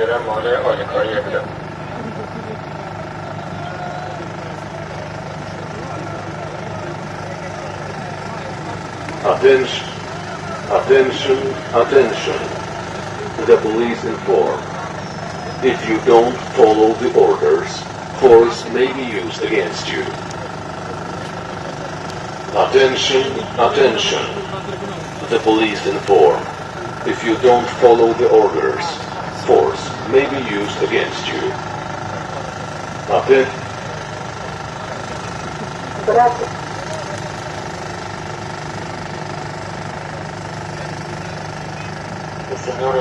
era مال آلیکاری بودم Attention, attention, attention. The police inform. If you don't follow the orders, force may be used against you. Attention, attention. The police inform. If you don't follow the orders, force may be used against you. El señor